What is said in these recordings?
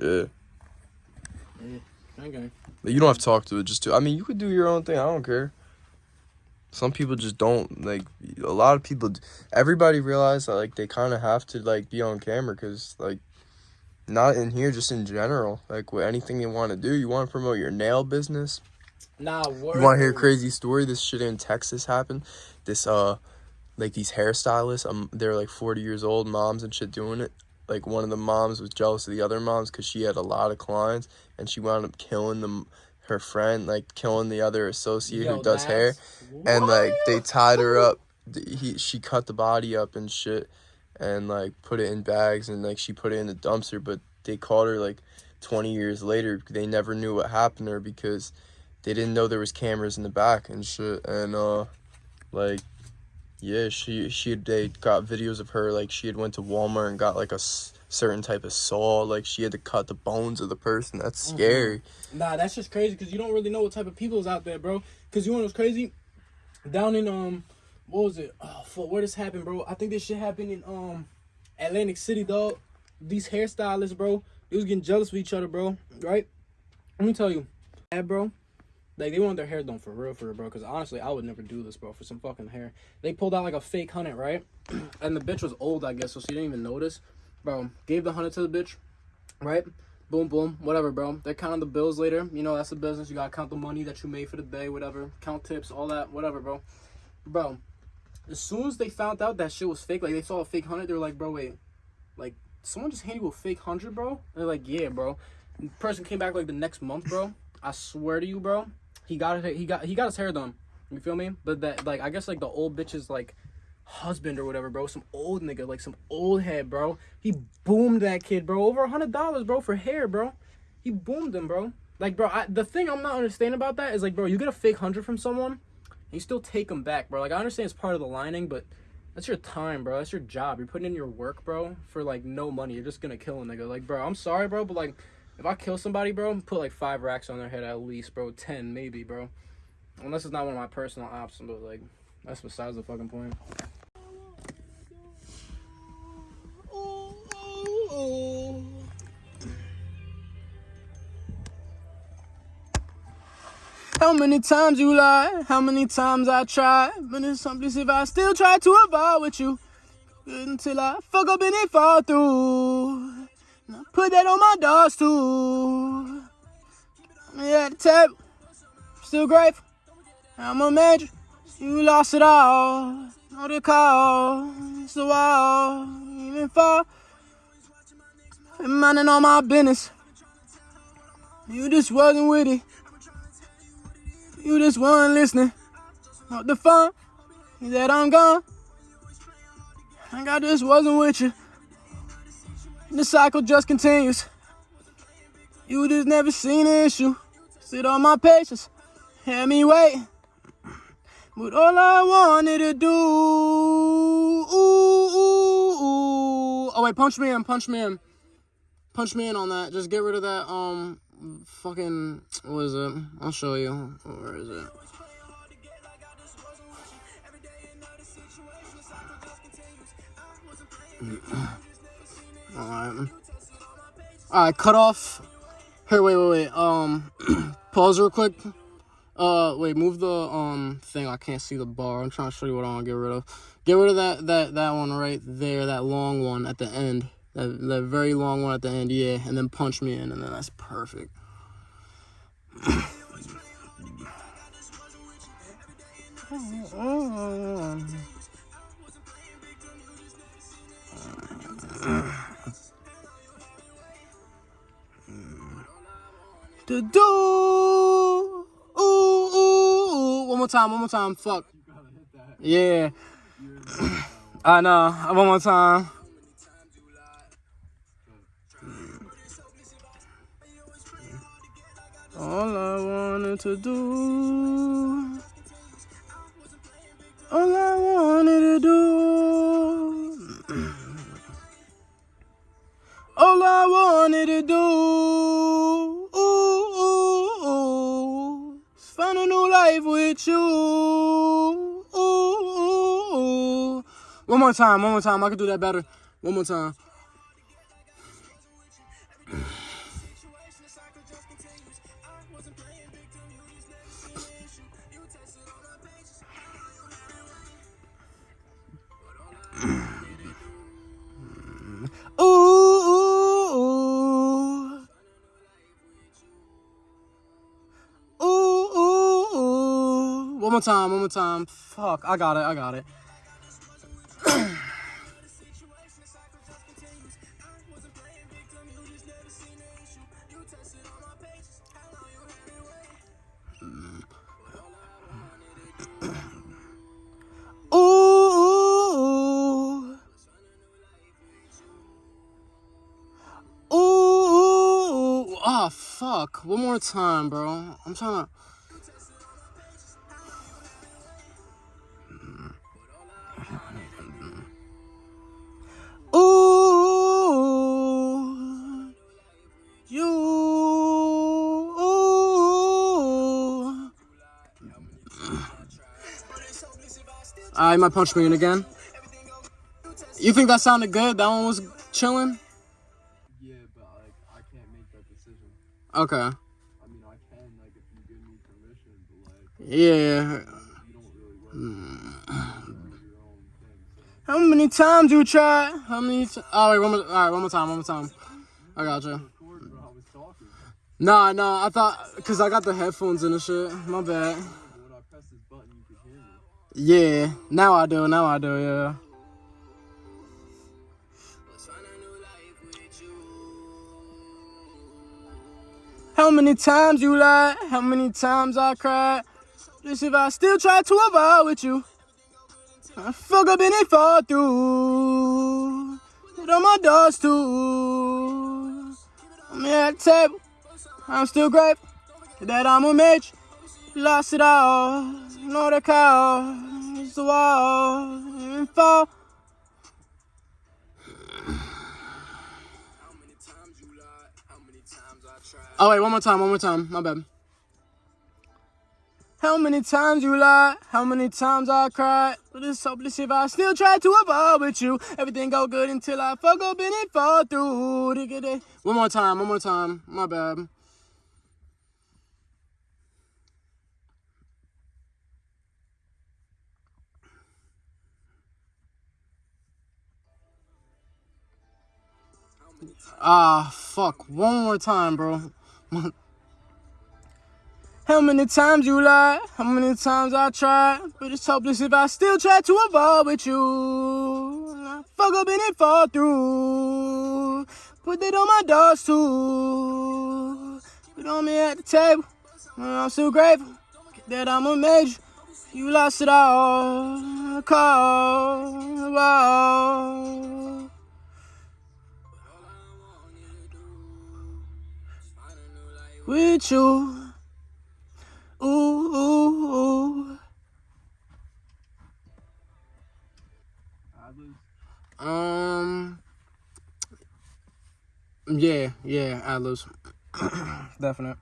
Yeah. Okay. You don't have to talk to it. Just to. I mean, you could do your own thing. I don't care. Some people just don't like. A lot of people. Everybody realize that like they kind of have to like be on camera because like, not in here, just in general. Like with anything you want to do, you want to promote your nail business. Nah, word. You want to hear a crazy story? This shit in Texas happened. This uh, like these hairstylists. Um, they're like forty years old, moms and shit doing it. Like one of the moms was jealous of the other moms because she had a lot of clients, and she wound up killing them. Her friend, like killing the other associate Yo, who does hair, and like they tied her up. He she cut the body up and shit, and like put it in bags and like she put it in the dumpster. But they caught her like twenty years later. They never knew what happened to her because they didn't know there was cameras in the back and shit. And uh, like yeah, she she had- they got videos of her like she had went to Walmart and got like a s- certain type of saw. Like she had to cut the bones of the person. That's Mm-hmm. scary. Nah, that's just crazy because you don't really know what type of people is out there, bro. Because you know what's crazy? Down in um, what was it? Oh, fuck, where this happened, bro? I think this shit happened in um, Atlantic City, dog. These hairstylists, bro, they was getting jealous of each other, bro. Right? Let me tell you, yeah, bro. Like they want their hair done for real, for real, bro. Because honestly, I would never do this, bro, for some fucking hair. They pulled out like a fake hunted, right? and the bitch was old, I guess, so she didn't even notice. Bro, gave the hunted to the bitch, right? Boom, boom, whatever, bro. They're counting the bills later. You know, that's the business. You gotta count the money that you made for the day, whatever. Count tips, all that, whatever, bro. Bro, as soon as they found out that shit was fake, like they saw a fake hundred, they were like, bro, wait, like someone just handed you a fake hundred, bro? they're like, yeah, bro. The person came back like the next month, bro. I swear to you, bro. He got it. He got he got his hair done. You feel me? But that like I guess like the old bitch's like husband or whatever, bro. Some old nigga, like some old head, bro. He boomed that kid, bro. Over a hundred dollars, bro, for hair, bro. He boomed him, bro. Like, bro, I, the thing I'm not understanding about that is like, bro, you get a fake hundred from someone, and you still take them back, bro. Like, I understand it's part of the lining, but that's your time, bro. That's your job. You're putting in your work, bro, for like no money. You're just gonna kill a nigga. Like, bro, I'm sorry, bro, but like, if I kill somebody, bro, put like five racks on their head at least, bro. Ten, maybe, bro. Unless it's not one of my personal options, but like, that's besides the fucking point. How many times you lie? How many times I try? But it's something if I still try to avoid with you. Until I fuck up and it fall through. Put that on my dogs too. Yeah, the table. Still grateful. I'm a major. You lost it all. Know the call. It's the wall. Even fall. Minding all my business. You just wasn't with it. You just weren't listening. What the fun? That I'm gone? I just wasn't with you. And the cycle just continues. You just never seen an issue. Sit on my patience. Had me wait. But all I wanted to do. Ooh, ooh, ooh. Oh wait, punch me in, punch me in. Punch me in on that. Just get rid of that um fucking what is it? I'll show you. Where is it? Alright. Alright, cut off. Here, wait, wait, wait. Um, pause real quick. Uh, wait, move the um thing. I can't see the bar. I'm trying to show you what I want to get rid of. Get rid of that that that one right there. That long one at the end. That that very long one at the end. Yeah, and then punch me in, and then that's perfect. To do. Ooh, ooh, ooh. One more time, one more time. Fuck. Yeah. I know. One more time. All I wanted to do. All I wanted to do. All I wanted to do. With you. Ooh, ooh, ooh. One more time, one more time. I could do that better. One more time. More time, one more time. Fuck, I got it, I got it. Ah, fuck. One more time, bro. I'm trying to. Alright, my punch me in again. You think that sounded good? That one was chilling? Yeah, but like I can't make that decision. Okay. I mean, I can like if you give me permission, but like Yeah. really work mm. with your own thing. So How many times you try? How many? T- oh wait, one more. All right, one more time. One more time. I got you. record, bro. I. Nah, nah. I thought because I got the headphones in the shit. My bad. But when I press this button, you can hear me. Yeah. Now I do. Now I do. Yeah. How many times you lied? How many times I cried? Just if I still try to avoid with you. I fuck up and it fall through. Hit on my doors too. I'm at table. I'm still grateful that I'm a match. Lost it all. Know the. Oh wait, one more time, one more time. My bad. How many times you lied? How many times I cried? But it's hopeless if I still try to avoid with you. Everything go good until I fuck up and it fall through. One more time, one more time. My bad. Ah, fuck. One more time, bro. How many times you lied? How many times I tried? But it's hopeless if I still try to avoid with you. I fuck up and it fall through. Put it on my doors too. Put on me at the table. I'm so grateful that I'm a major. You lost it all. Call. Wow. With you. Ooh, ooh, ooh. Um. Yeah, yeah, Atlas. Definite.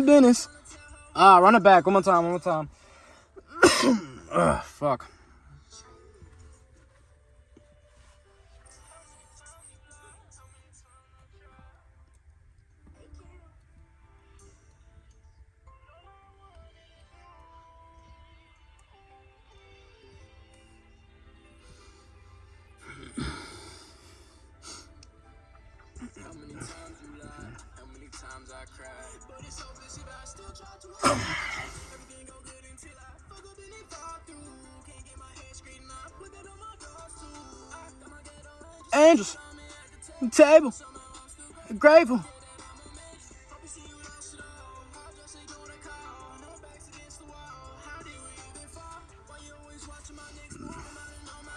My business. Ah, run it back. One more time. One more time. Ugh, fuck. Angels. Table. Grateful.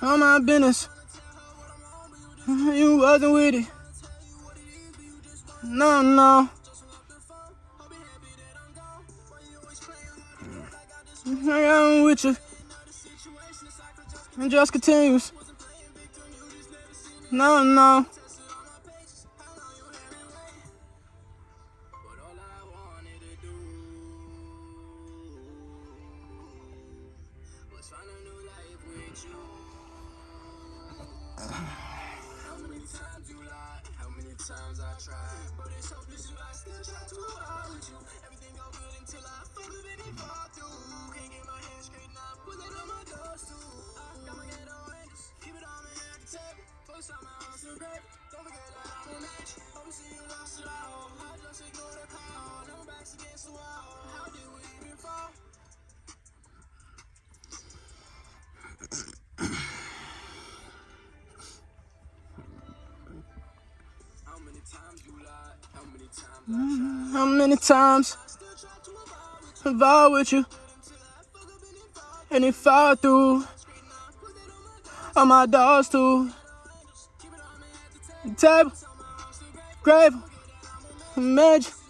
On my business. You wasn't with it. No, no. I'm with you. And just continues. No, no. Mm, how many times have I with you? And if I through all my dogs too. Table, grave, imagine.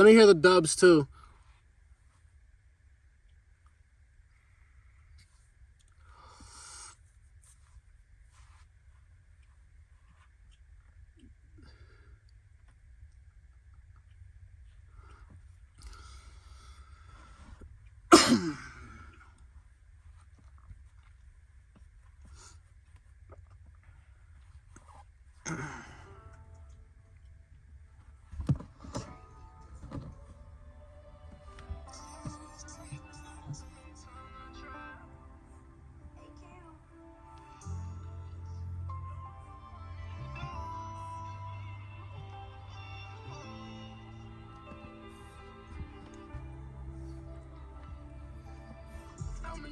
Let me hear the dubs too.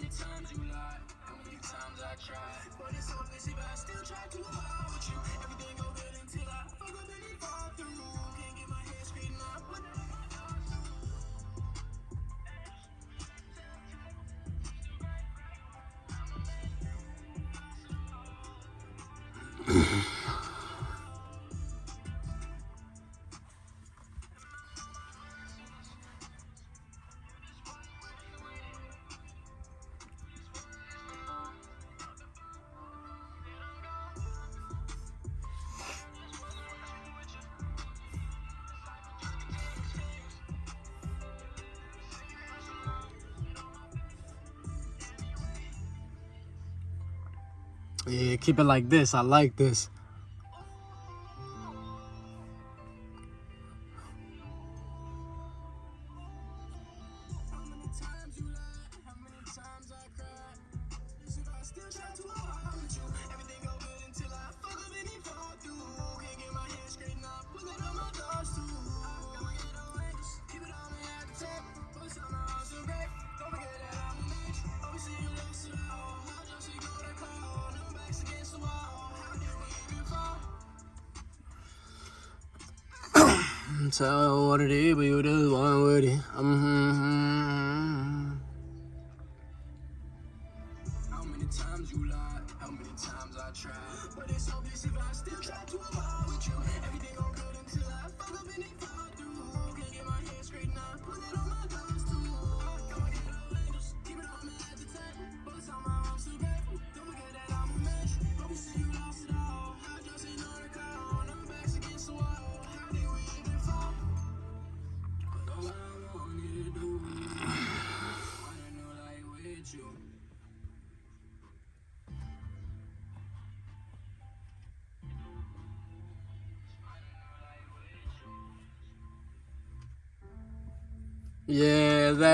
many times you lie, how many times I tried. But it's so messy, but I still try to avoid you. Everything goes Yeah, keep it like this. I like this. Tell what it is, just one with it. Mm-hmm.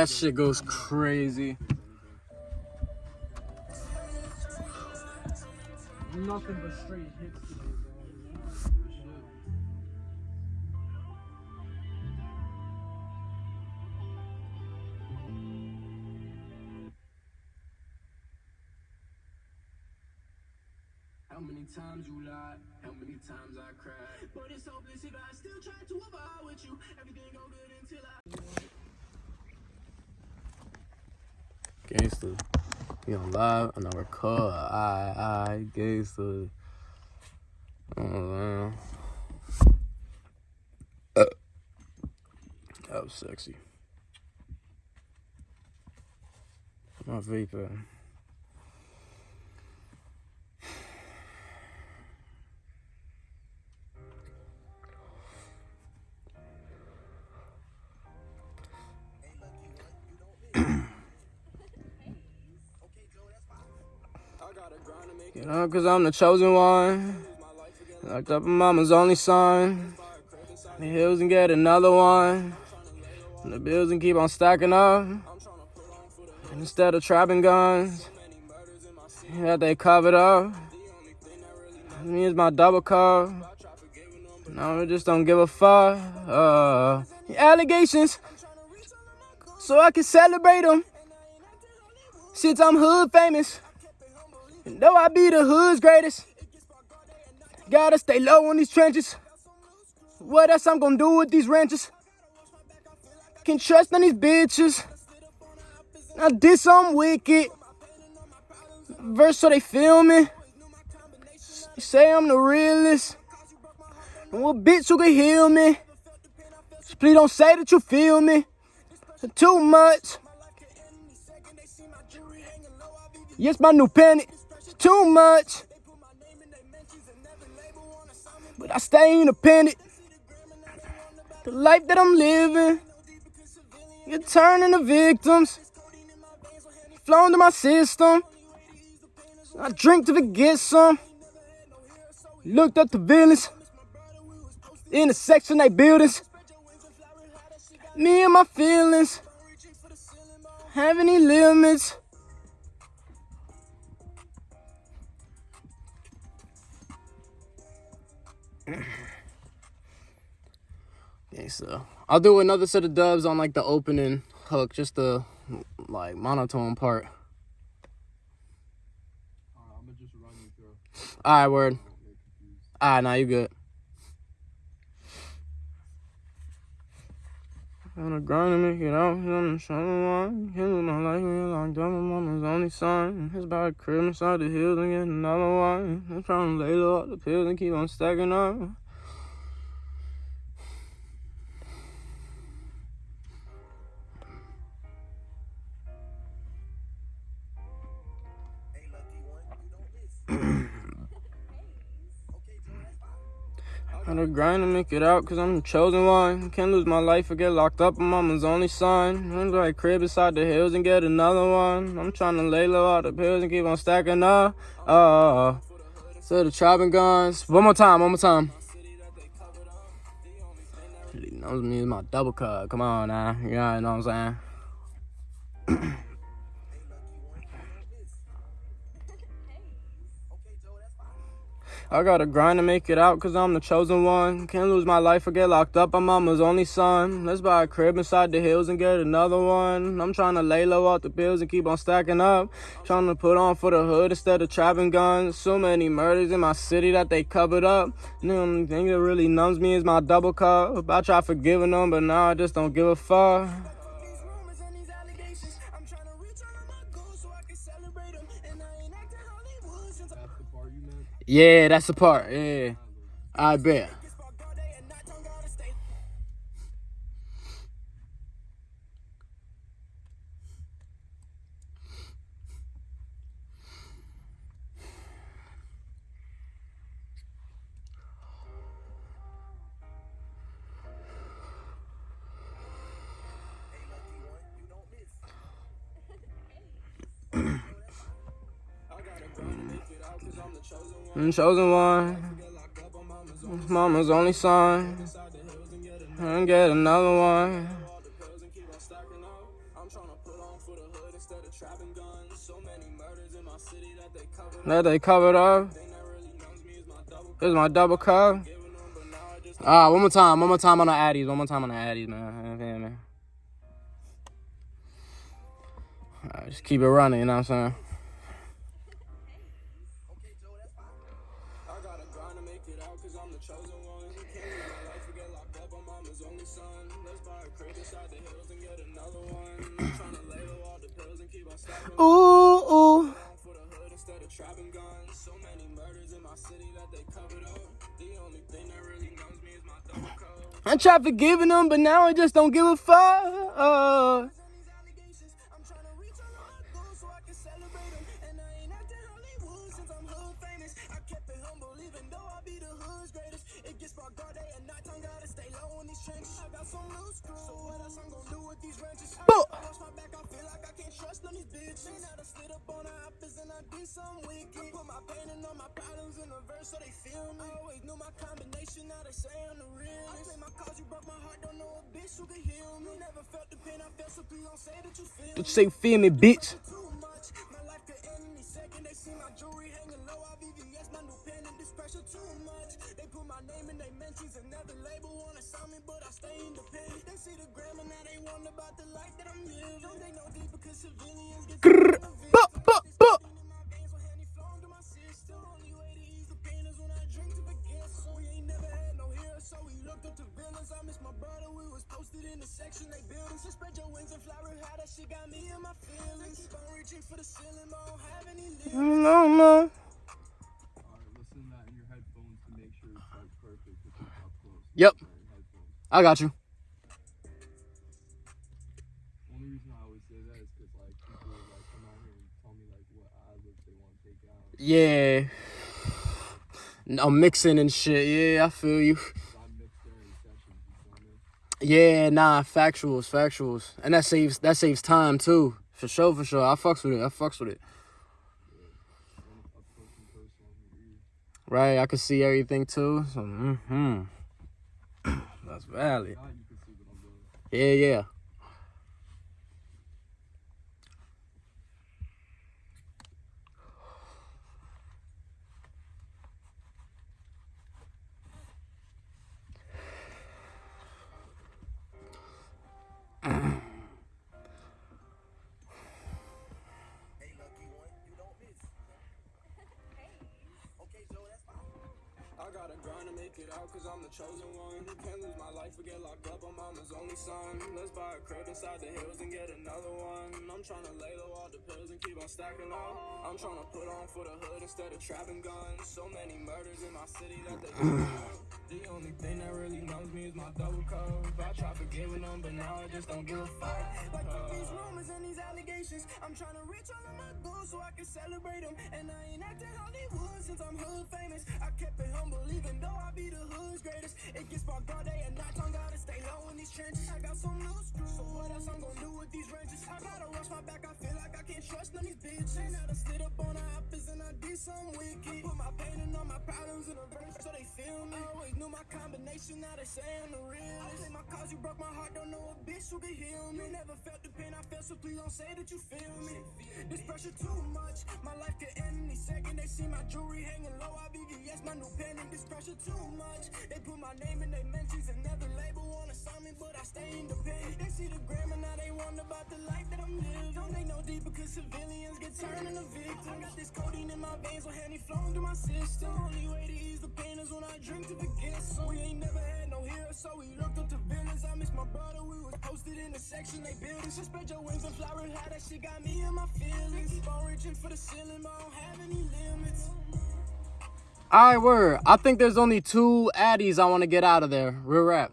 That shit goes crazy. Nothing but straight hits Gangster. We on live and I record. I, I, gangster. Oh, man. That was sexy. My vapor. Cause I'm the chosen one. Locked up in mama's only son. The hills and get another one. And the bills and keep on stacking up. And instead of trapping guns, yeah, they covered up. Me is my double cup. No, we just don't give a fuck. Uh, allegations, so I can celebrate them. Since I'm hood famous. Though I be the hood's greatest, gotta stay low in these trenches. What else I'm gonna do with these ranches? Can trust on these bitches. I did some wicked. Verse so they me. Say I'm the realest. What bitch who can heal me? Please don't say that you feel me. Too much. Yes, my new penny too much. But I stay independent. The life that I'm living, you're turning to victims. Flowing to my system. I drink to forget some. Looked up the villains in the section they buildings. Me and my feelings have any limits. Okay, so I'll do another set of dubs on like the opening hook, just the like monotone part. Alright, word. Alright, now you good. On the grind to make it out, here. I'm trying one. Heal my life, we locked up, my mama's only son. His body crib inside the hills and get another one. I'm trying to lay low up the pills and keep on stacking up. The grind to make it out, cause I'm the chosen one. Can't lose my life or get locked up, I'm mama's only son. I'm like crib beside the hills and get another one. I'm trying to lay low all the pills and keep on stacking up. Uh, so the trapping guns. One more time, one more time. Knows me is my double cut. Come on now. You know what I'm saying? I gotta grind to make it out cause I'm the chosen one. Can't lose my life or get locked up, I'm mama's only son. Let's buy a crib inside the hills and get another one. I'm trying to lay low off the bills and keep on stacking up. Trying to put on for the hood instead of trapping guns. So many murders in my city that they covered up. The only thing that really numbs me is my double cup. I try forgiving them, but now I just don't give a fuck. Yeah, that's the part. Yeah, I bet. I'm chosen one. Mama's only son. And get another one. That they covered up. Here's my double cup. Ah, one more time, one more time on the Addies, one more time on the Addies, man. Right, just keep it running, you know what I'm saying? Double code. I tried forgiving them, but now I just don't give a fuck. Some wicked. I put my pain and all my problems in a verse so they feel me. I always knew my combination. Now they say I'm the real. I play my cards. You broke my heart. Don't know a bitch who can heal me. Never felt the pain I felt. So please don't say that you feel me say feel me, bitch. too much. My life could end any second. They see my jewelry hanging low. I VVS, my new pen, and this pressure too much. They put my name in their mentions. Another label wanna sign me, but I stay independent. They see the gram and now they wonder about the life that I'm living. Don't they know deep because civilians get so we looked up to villains. I miss my brother. We was posted in the section they building. So spread your wings and fly real high. That shit got me in my feelings. Keep on reaching for the ceiling, but I don't have any limits. No, no. Alright, listen to that in your headphones to make sure it's like perfect if it's up close. Yep. I got you. Only reason I always say that is because like people like come out here and tell me like what ad they want to take out. Yeah. I'm mixing and shit. Yeah, I feel you. 'Cause I mix during sessions, you feel me? Yeah, nah, factuals, factuals, and that saves that saves time too. For sure, for sure. I fucks with it. I fucks with it. Right, I can see everything too. So, hmm That's valid. Yeah, yeah. Make it out cause I'm the chosen one. Can't lose my life or get locked up. I'm mama's only son. Let's buy a crib inside the hills and get another one. I'm trying to lay low all the pills and keep on stacking up. I'm trying to put on for the hood instead of trapping guns. So many murders in my city that they The only thing that really numbs me is my double code. I try forgiving them, but now I just don't give a fuck. Like fuck these uh. rumors and these allegations. I'm trying to reach all of my goals so I can celebrate them. And I ain't acting Hollywood since I'm hood famous. I kept it humble even though I be the hood's greatest. It gets sparked all day and night. I gotta stay low in these trenches. I got some loose screws. So what else I'm gonna do with these wrenches? I gotta watch my back. I feel like I can't trust none of these bitches. And I slid up on the hoppers and I did some wicked. I put my pain and all my problems in a verse so they feel me. I always knew my combination. Now they say I'm the realest. I play my cards. You broke my heart. Don't know a bitch who can heal me. Never felt the pain I felt, so please don't say that you feel me. This pressure too much. My life could end any second. They see my jewelry hanging low. I VVS, my new pen, and this pressure too much. They put my name in their mentions. Another label wanna sign me, but I stay independent. They see the gram and now they wonder about the life that I'm living. Don't they know deep because civilians get turned into victims. I got this codeine in my veins with honey flowing through my system. Only way to when I drink to forget. So we ain't never had no heroes, so we looked up to villains. I miss my brother, we was posted in the section they building. So spread your wings and fly real high. That shit got me in my feelings. Keep reaching for the ceiling, but I don't have any limits. All right, word. I think there's only two addies I want to get out of there. Real rap.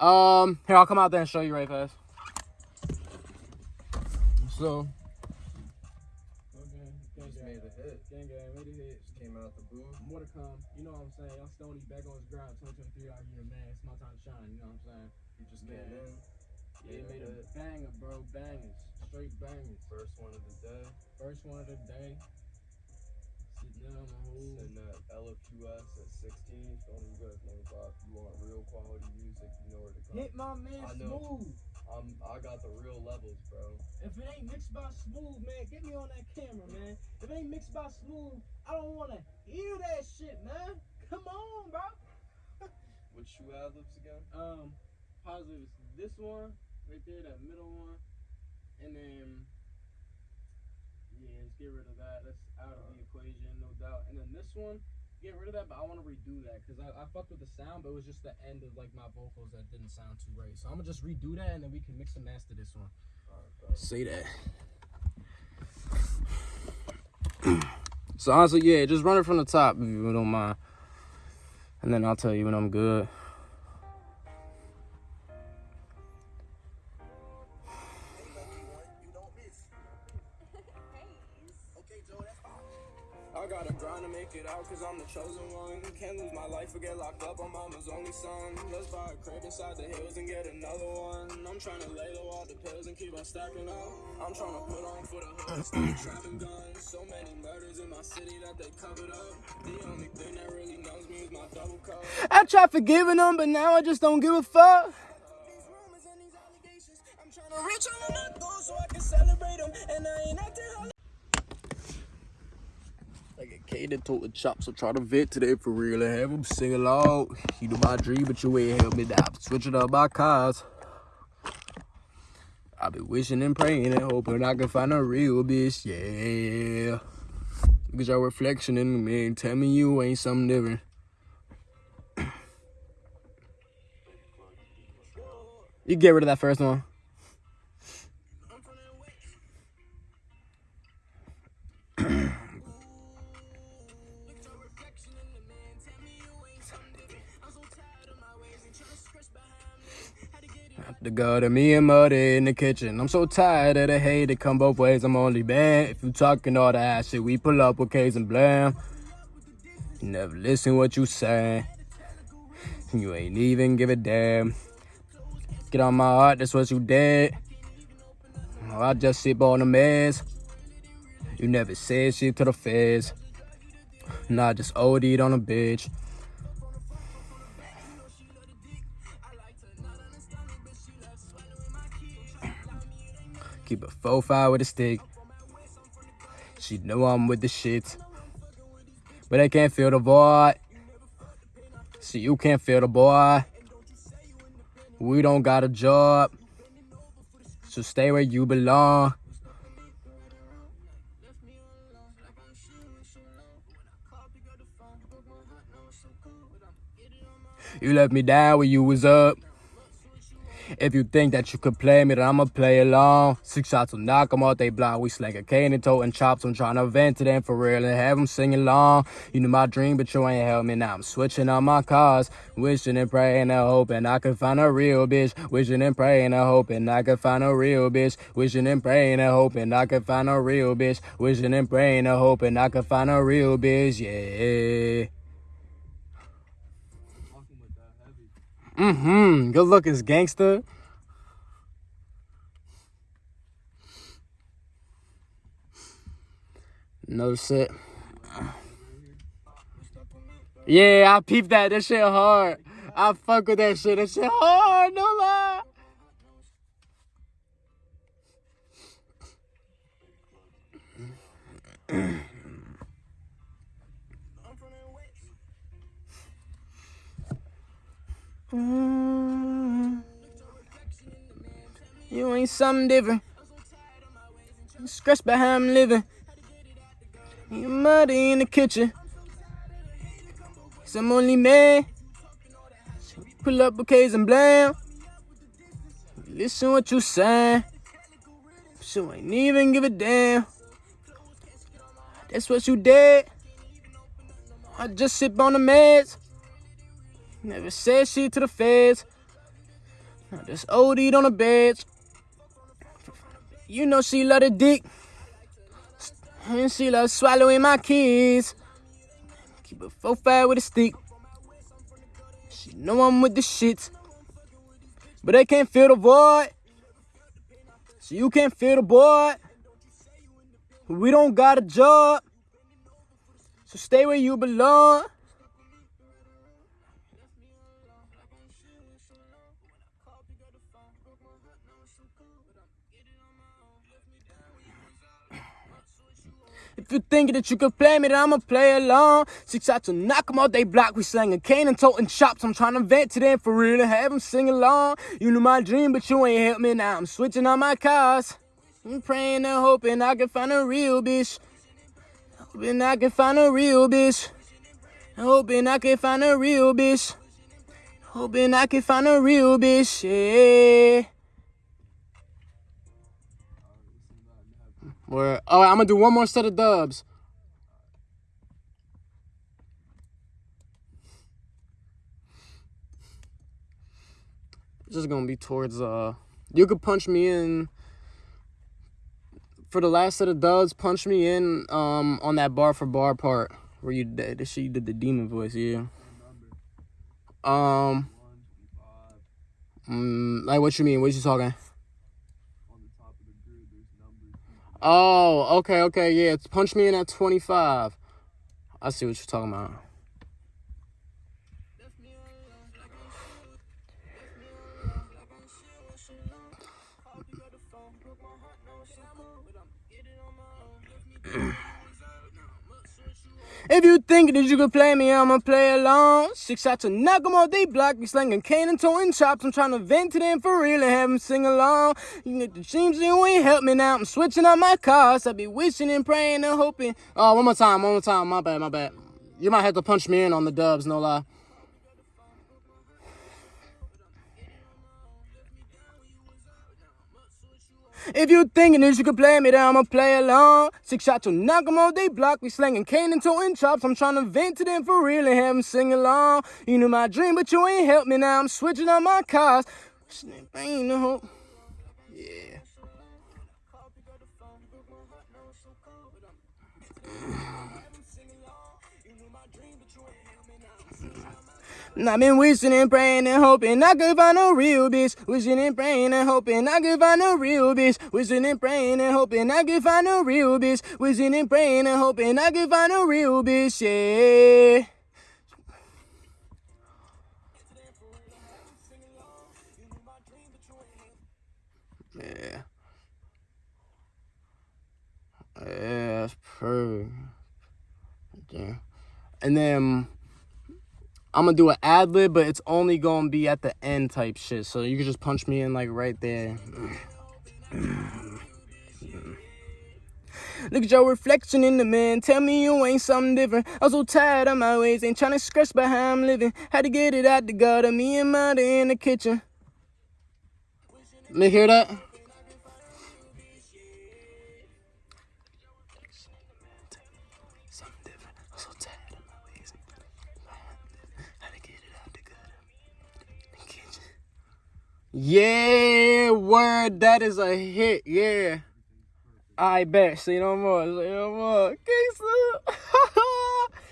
Um, here I'll come out there and show you right fast. So, Hit my man I. Smooth. I'm, I got the real levels, bro. If it ain't mixed by Smooth, man, get me on that camera, man. If it ain't mixed by Smooth, I don't want to hear that shit, man. Come on, bro. Which shoe ad libs again? um, positive is this one right there, that middle one, and then yeah, let's get rid of that. That's out of the equation, no doubt. And then this one, get rid of that, but I want to redo that because I, I fucked with the sound, but it was just the end of like my vocals that didn't sound too right. So I'm gonna just redo that, and then we can mix and master this one. Alright, bro. Say that. so honestly, yeah, just run it from the top if you don't mind. And then I'll tell you when I'm good. Lose my life or get locked up. I'm mama's only son. Let's buy a crib inside the hills and get another one. I'm trying to lay low all the pills and keep on stacking up. I'm trying to put on for the hood, start trapping guns. So many murders in my city that they covered up. The only thing that really knows me is my double cup. I tried forgiving them, but now I just don't give a fuck. I'm trying to reach on those so I can celebrate them. And I ain't acting I get catered to the chop, so try to vent today for real and have them sing along. You know my dream, but you ain't help me now. Switching up my cars. I've been wishing and praying and hoping I can find a real bitch, yeah. Look at your reflection in me and tell me you ain't something different. You get rid of that first one. The God of me and muddy in the kitchen. I'm so tired of the hate that come both ways. I'm only banned. If you talking all that shit, we pull up with case and blam. Never listen what you say. You ain't even give a damn. Get on my heart, that's what you did. Oh, I just sip on the mess. You never said shit to the feds. Nah, just OD'd on a bitch. Keep a four five with a stick. She know I'm with the shit. But I can't feel the void. See, you can't feel the boy. We don't got a job. So stay where you belong. You left me down when you was up. If you think that you could play me, then I'ma play along. Six shots will knock 'em off they block. We slang a cane and toting chops. I'm trying to vent to them for real and have 'em sing along. You knew my dream, but you ain't help me. Now I'm switching on my cars. Wishing and praying and hoping I could find a real bitch. Wishing and praying and hoping I could find a real bitch. Wishing and praying and hoping I could find a real bitch. Wishing and praying and hoping I could find a real bitch. Yeah. Mm-hmm. Good looking gangster. No shit. Yeah, I peeped that. That shit hard. I fuck with that shit. That shit hard. No lie. Mm-hmm. You ain't something different. Stress behind I'm living. You muddy in the kitchen. Some only man. Pull up bouquets and blam. Listen what you saying. So ain't even give a damn. That's what you did. I just sip on the meds. Never said shit to the feds. I just OD'd on the beds. You know she love the dick. And she love swallowing my kids. Keep a four five with a stick. She know I'm with the shit. But they can't feel the void. So you can't feel the boy. We don't got a job. So stay where you belong. If you thinking that you could play me, then I'ma play along. Six out to knock 'em out they block. We slanging cane and toting chops. I'm trying to vent to them for real and have them sing along. You knew my dream, but you ain't help me now. I'm switching on my cars. I'm praying and hoping I can find a real bitch. Hoping I can find a real bitch. Hoping I can find a real bitch. Hoping I can find a real bitch. Yeah. Where, oh, I'm going to do one more set of dubs. Just going to be towards, uh, you could punch me in for the last set of dubs, punch me in um on that bar for bar part where you did this did the demon voice, yeah. Um mm, like what you mean? What you talking? Oh, okay, okay, yeah. Punch me in at twenty five. I see what you're talking about. If you think that you can play me, I'ma play along. Six shots to knock 'em all they block me, slinging cane and towing chops. I'm trying to vent to them for real and have 'em sing along. You get the dreams, you ain't help me now. I'm switching out my cars. I be wishing and praying and hoping. Oh, one more time, one more time. My bad, my bad. You might have to punch me in on the dubs, no lie. If you thinking that you can play me, then I'ma play along. Six shots to knock 'em all they block me, slanging cane and towing chops. I'm trying to vent to them for real and have have 'em sing along. You knew my dream, but you ain't helped me now. I'm switching out my cars. Ain't no hope. Yeah. And I've been wishing and praying and hoping I could find a real bitch. Wishing and praying and hoping I could find a real bitch. Wishing and praying and hoping I could find a real bitch. Wishing and praying and hoping I could find a real bitch. Yeah. Yeah. Yeah, that's perfect. Yeah. And then I'm gonna do an ad lib, but it's only gonna be at the end type shit. So you can just punch me in like right there. Look at your reflection in the man. Tell me you ain't something different. I'm so tired of my ways. Ain't trying to scratch by how I'm living. Had to get it out the gutter. Me and mother in the kitchen. Let me hear that. Yeah, word, that is a hit. Yeah. I bet. Say no more. Say no more. Gangsta.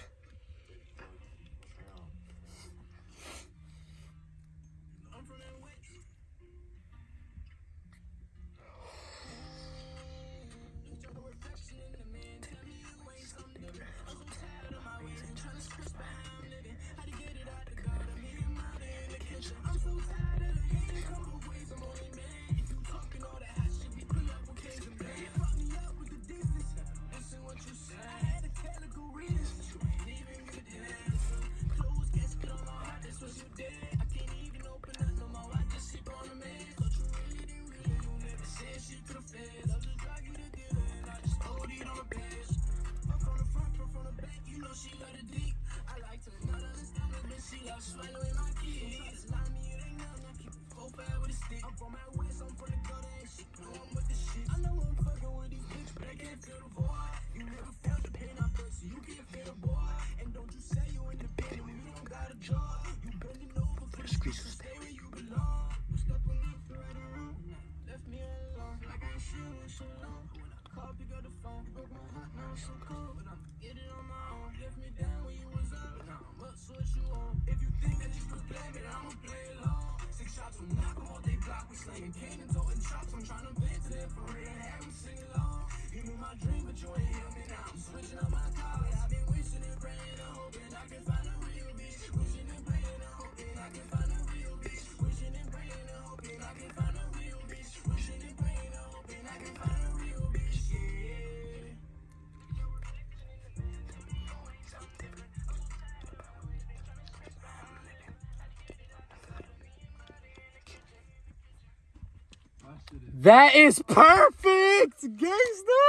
That is perfect, gangsta.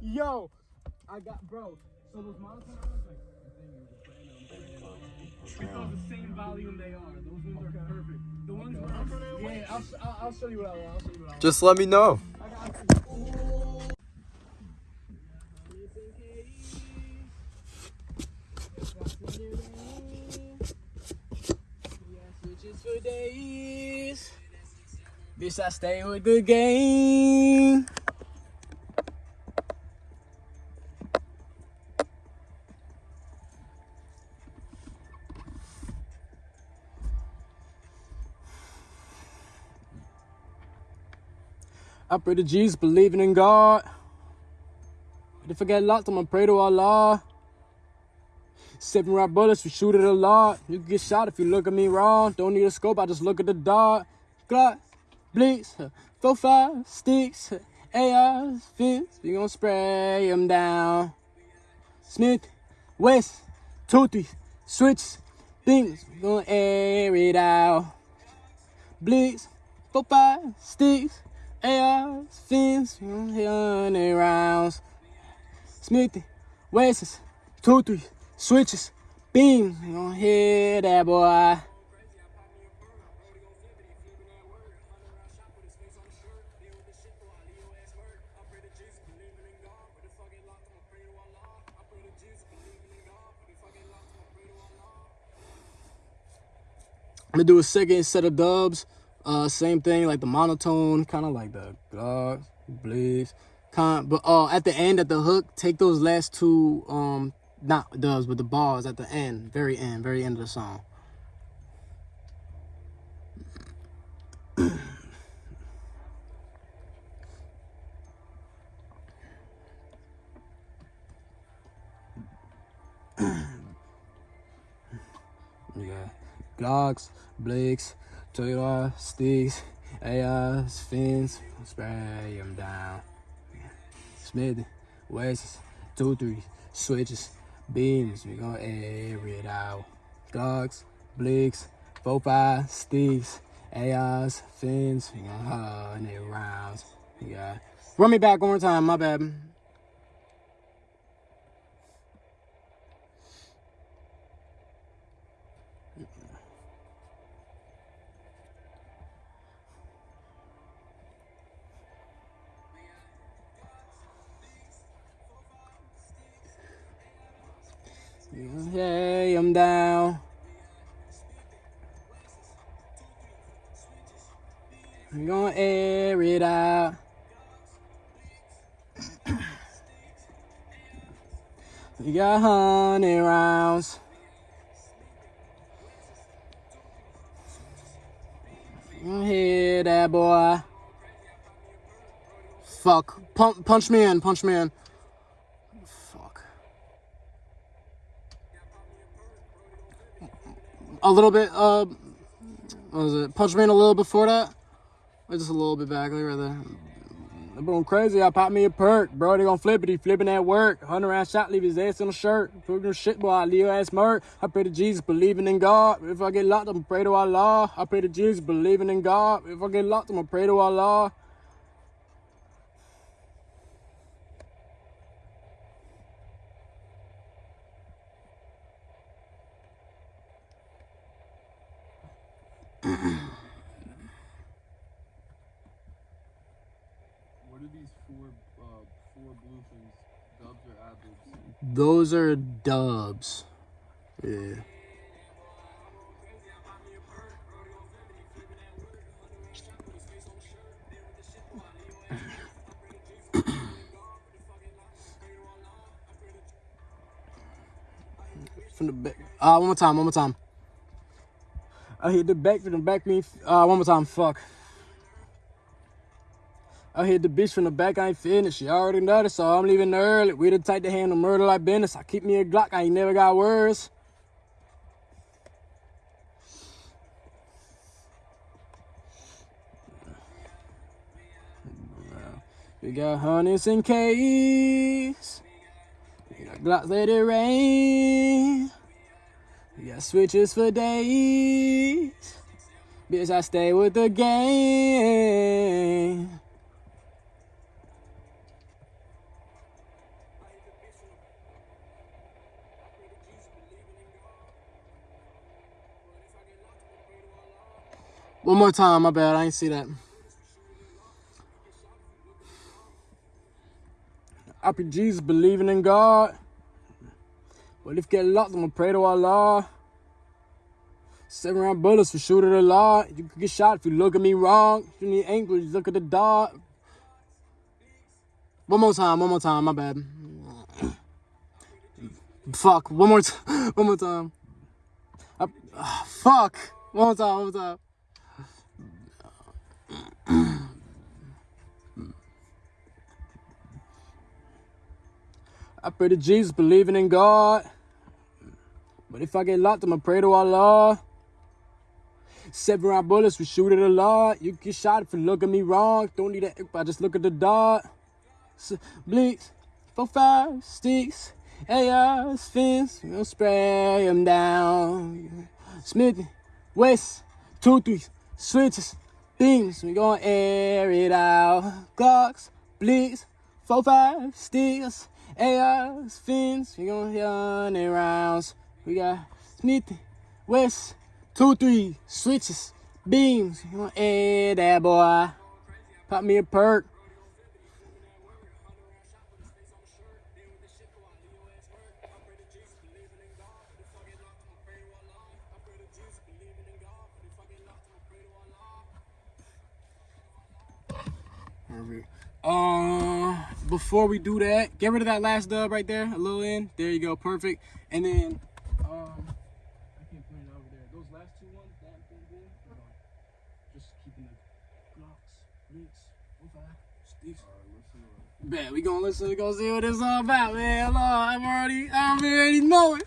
Yo, I got bro. So those monotones, like because the same volume they are. Those ones are perfect. The ones where yeah, I'll, I'll, I'll show you what I want. I'll show you what I want. Just let me know. I got you. Switches for days. Bitch, I stay with the game. I pray to Jesus, believing in God. If I get locked, I'ma pray to Allah. Seven round bullets, we shoot it a lot. You get shot if you look at me wrong. Don't need a scope, I just look at the dot. Glock, bleaks, four, five, sticks, ARs, fins. We gon' spray them down. Smith, West, two, three, switch, things. We gon' air it out. Bleaks, four, five, sticks, ARs, fins. We gon' hit hundred rounds. Smithy, Wesses, two, three, switches, beams. We gon' hit that boy. I'm gonna do a second set of dubs. Uh, same thing, like the monotone, kind of like the Glock, Blitz, kind. But uh, at the end, at the hook, take those last two, um, not dubs, but the bars at the end, very end, very end of the song. Got Glocks, Blakes, Toyota, Sticks, AIs, Fins, spray them down. Smith, West, two, three, switches, beams, we gonna air it out. Glocks, Blakes, four, five, Sticks, AIs, Fins, we gonna hundred rounds. You got Run me back one more time, my bad. Hey, I'm down. I'm gonna air it out. we got hundred rounds. Gonna hit that boy. Fuck. Punch, punch me in, punch me in. Fuck. A little bit, uh, what was it? Punch me in a little before that? Or just a little bit back, like right there. I'm going crazy. I pop me a perk. Bro, they gonna flip it. He flipping that work. 100 round shot, leave his ass in a shirt. Your shit, boy. I leave your ass murk. I pray to Jesus, believing in God. If I get locked, I'm pray to Allah. I pray to Jesus, believing in God. If I get locked, I'm going to pray to Allah. What are these four uh, four blue things? Dubs or ad libs? Those are dubs. Yeah. From the back. Uh, one more time, one more time. I hit the back from the back me. Uh, one more time. Fuck. I hit the bitch from the back, I ain't finished. She already know this, so I'm leaving early. We the type to handle murder like business. I keep me a Glock, I ain't never got words. We got hundreds in case. We got Glocks let it rain. We got switches for days. Bitch, I stay with the game. One more time, my bad. I ain't see that. Jesus believing in God. Well, if get locked, I'm gonna pray to Allah. Seven round bullets for shooting a lot. You could get shot if you look at me wrong. If you need ankle, you look at the dog. One more time, one more time, my bad. Fuck, one more time, one more time. I, ah, fuck, one more time, one more time. I pray to Jesus, believing in God. But if I get locked, I'ma pray to Allah. Seven round bullets, we shoot it a lot. You get shot if you look at me wrong. Don't need that, I just look at the dot. So, blinks, four, five, sticks, ARs, fins, we gon' spray them down. Smith, West, two, three, switches, beams, we gon' air it out. Glocks, blinks, four, five, sticks, ARs, fins, we gon' run it rounds. We got Smith, West, two, three, switches, beams, we gon' air that boy. Pop me a perk. Um, before we do that, get rid of that last dub right there, a little in. There you go, perfect. And then, um, I can't put it over there. Those last two ones, that and boom, boom, just keeping the blocks, links, five, sticks. Bet we gonna listen. We gonna see what it's all about, man. I'm already, I already know it.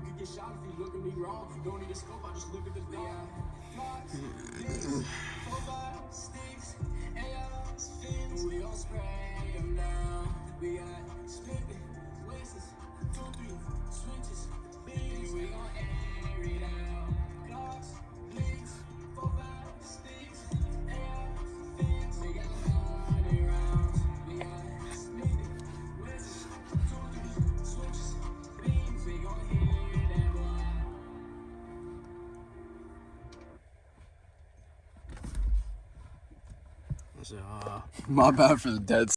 You can get shot if you look at me wrong. You don't need a scope, I just look at the dot. My bad for the dead